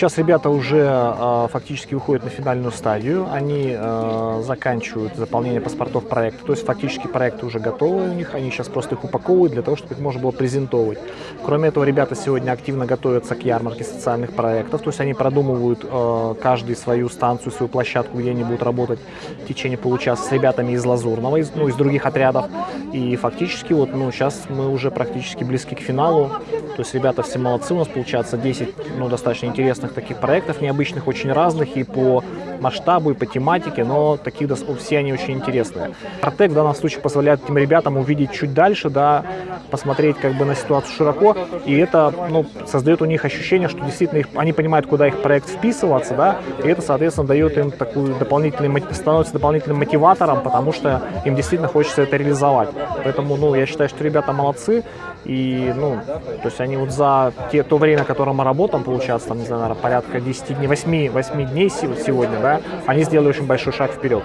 Сейчас ребята уже э, фактически выходят на финальную стадию, они э, заканчивают заполнение паспортов проекта, то есть фактически проекты уже готовы у них, они сейчас просто их упаковывают для того, чтобы их можно было презентовать. Кроме этого, ребята сегодня активно готовятся к ярмарке социальных проектов, то есть они продумывают э, каждый свою станцию, свою площадку, где они будут работать в течение получаса с ребятами из Лазурного, из, ну, из других отрядов. И фактически вот, ну, сейчас мы уже практически близки к финалу, то есть ребята все молодцы, у нас получается 10, ну, достаточно интересных таких проектов, необычных, очень разных и по масштабу, и по тематике, но таких все они очень интересные. Артек в данном случае позволяет этим ребятам увидеть чуть дальше, да, посмотреть как бы на ситуацию широко, и это, ну, создает у них ощущение, что действительно их, они понимают, куда их проект вписываться, да, и это, соответственно, дает им такую дополнительный, становится дополнительным мотиватором, потому что им действительно хочется это реализовать. Поэтому, ну, я считаю, что ребята молодцы, и, ну, то есть они вот за те, то время, которое мы работаем, получается, там, не знаю, наверное, порядка 10 дней, 8, 8 дней сегодня, да, они сделали очень большой шаг вперед.